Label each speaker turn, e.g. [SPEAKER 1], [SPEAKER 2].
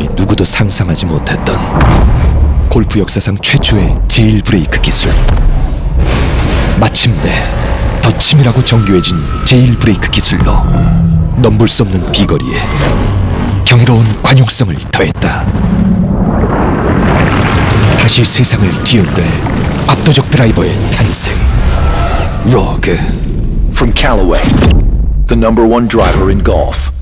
[SPEAKER 1] 사람이 누구도 상상하지 못했던 골프 역사상 최초의 제일 브레이크 기술. 마침내 더 치밀하고 정교해진 제일 브레이크 기술로 넘볼 수 없는 비거리에 경이로운 관용성을 더했다. 다시 세상을 뒤흔들 압도적 드라이버의 탄생. 로그.
[SPEAKER 2] From Callaway, the number one driver in golf.